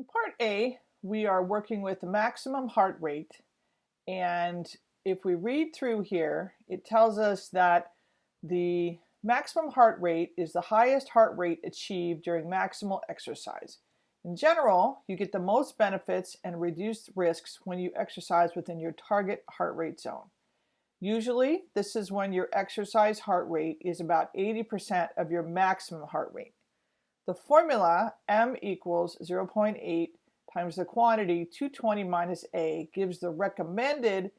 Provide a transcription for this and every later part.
In part A, we are working with the maximum heart rate. And if we read through here, it tells us that the maximum heart rate is the highest heart rate achieved during maximal exercise. In general, you get the most benefits and reduced risks when you exercise within your target heart rate zone. Usually, this is when your exercise heart rate is about 80% of your maximum heart rate. The formula m equals 0.8 times the quantity 220 minus a gives the recommended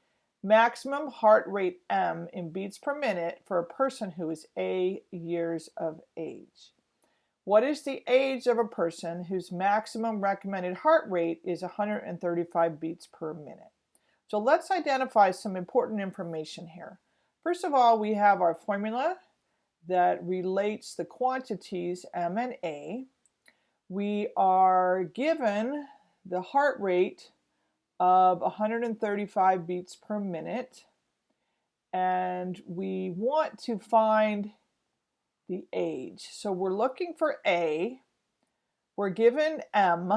maximum heart rate m in beats per minute for a person who is a years of age. What is the age of a person whose maximum recommended heart rate is 135 beats per minute? So let's identify some important information here. First of all, we have our formula that relates the quantities m and a. We are given the heart rate of 135 beats per minute and we want to find the age. So we're looking for A, we're given M,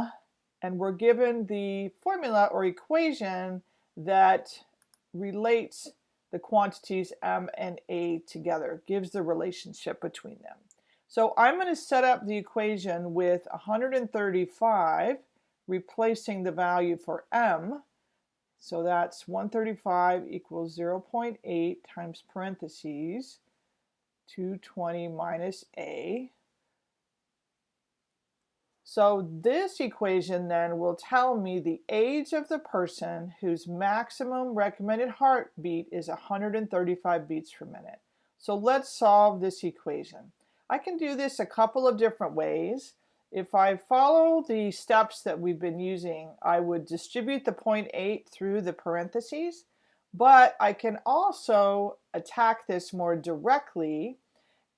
and we're given the formula or equation that relates the quantities m and a together, gives the relationship between them. So I'm going to set up the equation with 135 replacing the value for m. So that's 135 equals 0.8 times parentheses 220 minus a so this equation then will tell me the age of the person whose maximum recommended heartbeat is 135 beats per minute. So let's solve this equation. I can do this a couple of different ways. If I follow the steps that we've been using, I would distribute the 0.8 through the parentheses, but I can also attack this more directly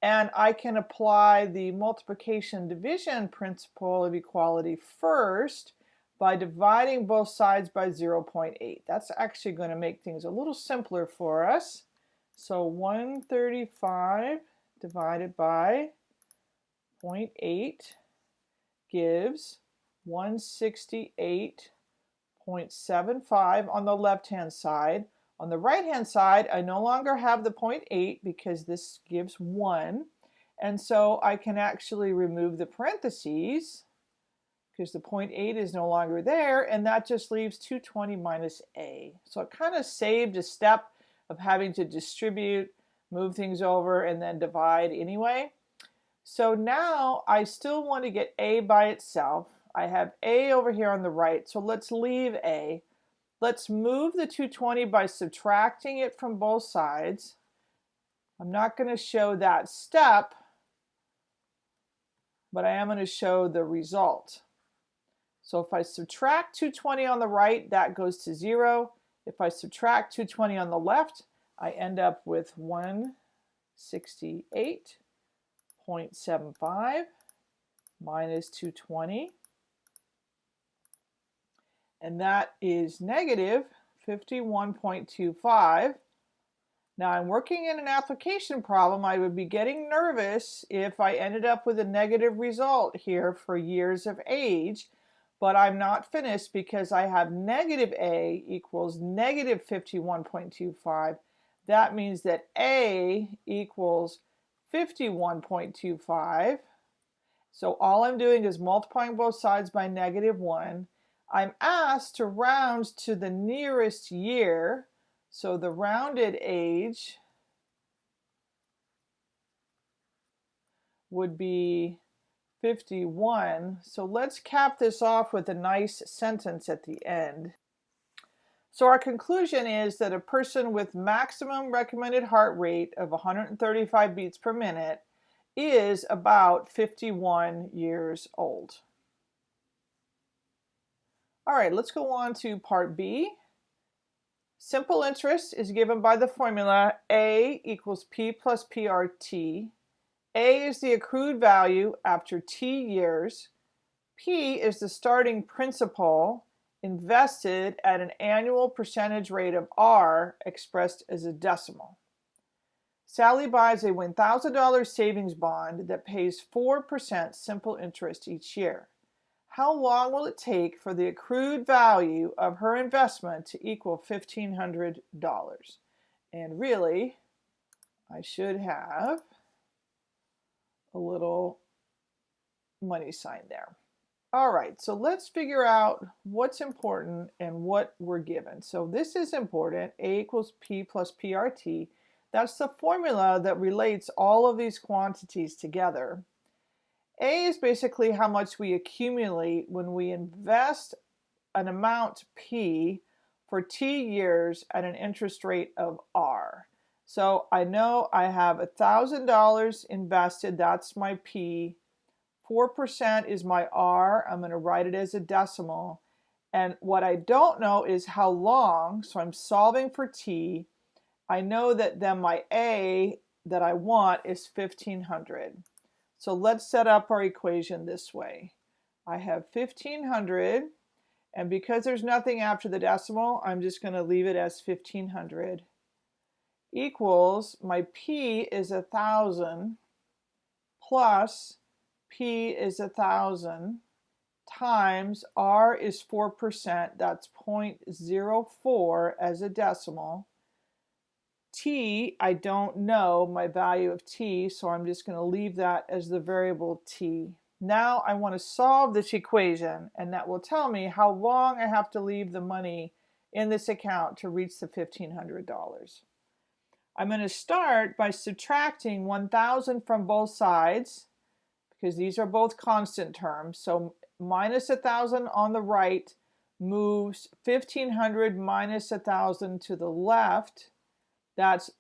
and I can apply the multiplication division principle of equality first by dividing both sides by 0.8. That's actually going to make things a little simpler for us. So 135 divided by 0.8 gives 168.75 on the left-hand side. On the right hand side, I no longer have the 0.8 because this gives 1. And so I can actually remove the parentheses because the 0.8 is no longer there and that just leaves 220 minus a. So it kind of saved a step of having to distribute, move things over, and then divide anyway. So now I still want to get a by itself. I have a over here on the right, so let's leave a. Let's move the 220 by subtracting it from both sides. I'm not going to show that step, but I am going to show the result. So if I subtract 220 on the right, that goes to 0. If I subtract 220 on the left, I end up with 168.75 minus 220 and that is negative 51.25. Now I'm working in an application problem. I would be getting nervous if I ended up with a negative result here for years of age, but I'm not finished because I have negative A equals negative 51.25. That means that A equals 51.25. So all I'm doing is multiplying both sides by negative 1 I'm asked to round to the nearest year. So the rounded age would be 51. So let's cap this off with a nice sentence at the end. So our conclusion is that a person with maximum recommended heart rate of 135 beats per minute is about 51 years old. All right, let's go on to part B. Simple interest is given by the formula A equals P plus PRT. A is the accrued value after T years. P is the starting principal invested at an annual percentage rate of R expressed as a decimal. Sally buys a $1,000 savings bond that pays 4% simple interest each year. How long will it take for the accrued value of her investment to equal $1,500? And really, I should have a little money sign there. All right, so let's figure out what's important and what we're given. So this is important, A equals P plus PRT. That's the formula that relates all of these quantities together. A is basically how much we accumulate when we invest an amount P for T years at an interest rate of R. So I know I have $1,000 invested, that's my P. 4% is my R, I'm going to write it as a decimal. And what I don't know is how long, so I'm solving for T. I know that then my A that I want is 1500. So let's set up our equation this way. I have 1500 and because there's nothing after the decimal, I'm just going to leave it as 1500 equals my P is a thousand plus P is a thousand times R is 4%, that's 0.04 as a decimal. T, I don't know my value of T, so I'm just going to leave that as the variable T. Now I want to solve this equation, and that will tell me how long I have to leave the money in this account to reach the $1,500. I'm going to start by subtracting 1,000 from both sides because these are both constant terms. So minus 1,000 on the right moves 1,500 minus 1,000 to the left. That's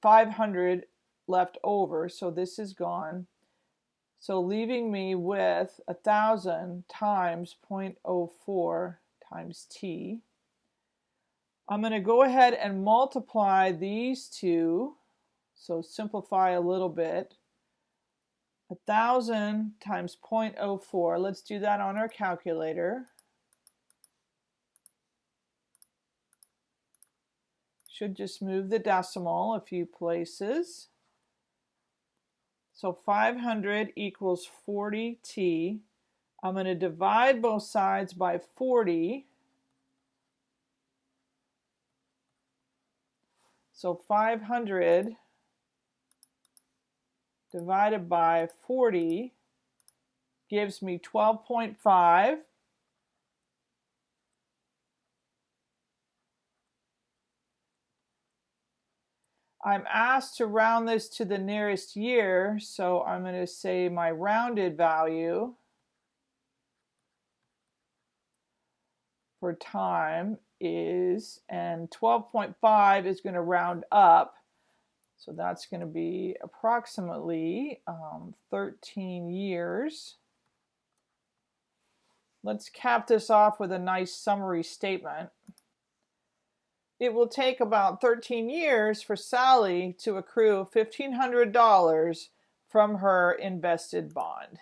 500 left over, so this is gone. So leaving me with 1,000 times 0.04 times t. I'm going to go ahead and multiply these two, so simplify a little bit. 1,000 times 0.04, let's do that on our calculator. Should just move the decimal a few places. So 500 equals 40t. I'm going to divide both sides by 40 So 500 divided by 40 gives me 12.5. I'm asked to round this to the nearest year, so I'm going to say my rounded value for time is, and 12.5 is going to round up. So that's going to be approximately um, 13 years. Let's cap this off with a nice summary statement. It will take about 13 years for Sally to accrue $1,500 from her invested bond.